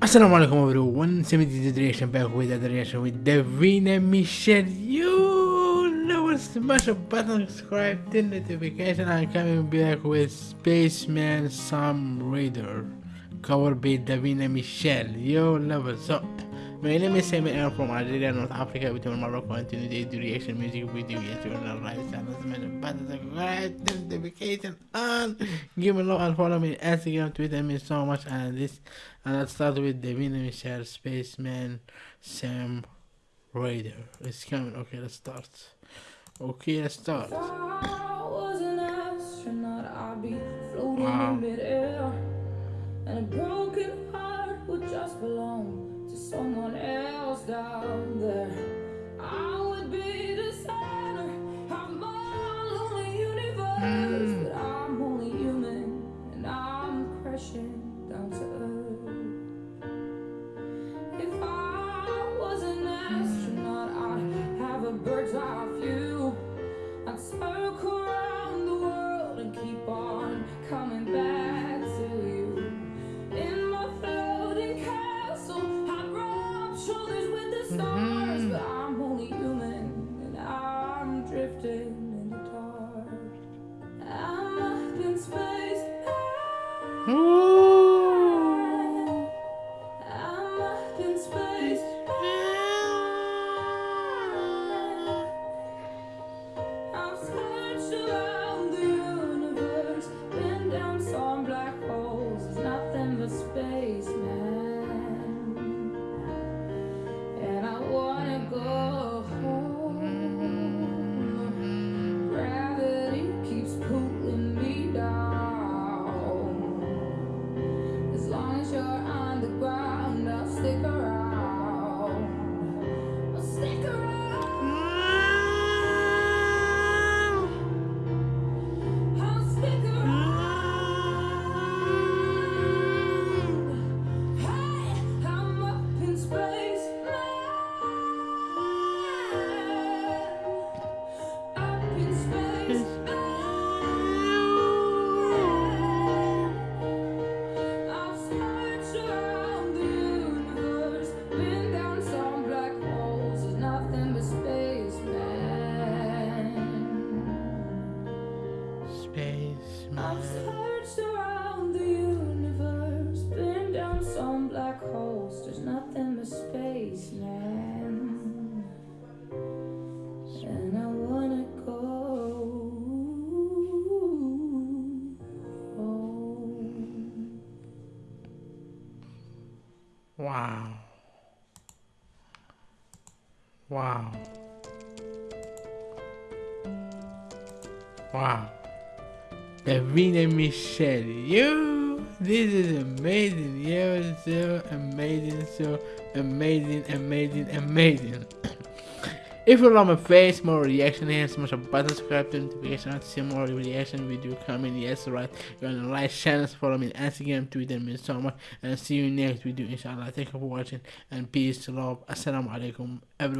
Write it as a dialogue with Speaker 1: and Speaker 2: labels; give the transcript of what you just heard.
Speaker 1: Assalamu alaikum everyone, 70 reaction back with the reaction with Davina Michelle. You know smash a button, subscribe, turn notification, I'm coming back with Spaceman Sam Ryder. Covered by Davina Michelle. Yo, love it. So, my name is Sammy I'm from Algeria, North Africa. Between Morocco and Tunisia, do reaction music video. Yes, you're not right. Smash a button, subscribe, turn notification on. Give me love and follow me on Instagram, Twitter, me so much. And this, and let's start with the Davina Michelle, Spaceman Sam Ryder. It's coming. Okay, let's start. Okay, let's start.
Speaker 2: Wow. Have a bird's eye view. I'd circle around the world and keep on coming back to you. In my floating castle, I'd rub shoulders with the stars, mm-hmm. but I'm only human and I'm drifting in the dark. I'm up in space.
Speaker 1: Spaceman.
Speaker 2: I've searched around the universe, been down some black holes. There's nothing but space, man. And I wanna go home.
Speaker 1: Wow. Wow. Wow. Davina Michelle, you, this is amazing. you're so amazing, so amazing, amazing, amazing. if you love my face, more reaction here, smash a button, subscribe to notification, to see more reaction video coming. Yes, right. You're on the right channels, follow me on Instagram, Twitter, and so much, and see you next video, inshallah. Thank you for watching, and peace, love, assalamu alaikum, everyone.